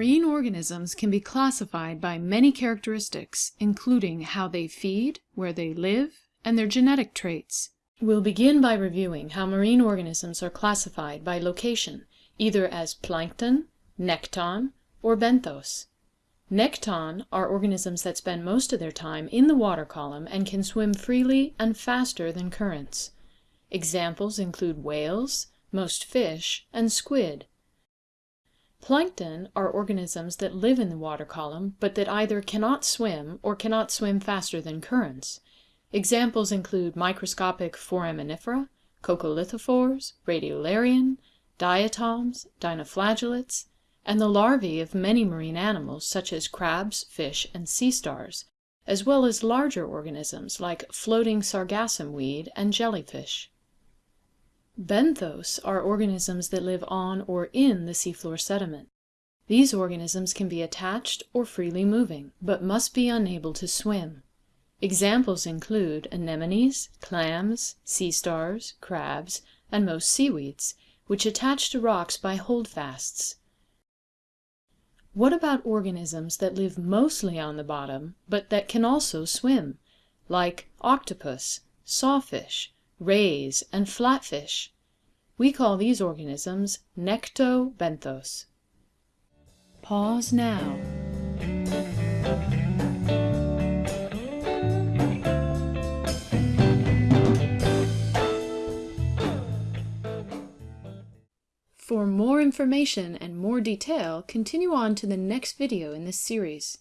Marine organisms can be classified by many characteristics, including how they feed, where they live, and their genetic traits. We'll begin by reviewing how marine organisms are classified by location, either as plankton, nekton, or benthos. Nekton are organisms that spend most of their time in the water column and can swim freely and faster than currents. Examples include whales, most fish, and squid. Plankton are organisms that live in the water column, but that either cannot swim or cannot swim faster than currents. Examples include microscopic foraminifera, coccolithophores, radiolarian, diatoms, dinoflagellates, and the larvae of many marine animals such as crabs, fish, and sea stars, as well as larger organisms like floating sargassum weed and jellyfish. Benthos are organisms that live on or in the seafloor sediment. These organisms can be attached or freely moving, but must be unable to swim. Examples include anemones, clams, sea stars, crabs, and most seaweeds, which attach to rocks by holdfasts. What about organisms that live mostly on the bottom, but that can also swim, like octopus, sawfish, rays, and flatfish? We call these organisms nectobenthos. Pause now. For more information and more detail, continue on to the next video in this series.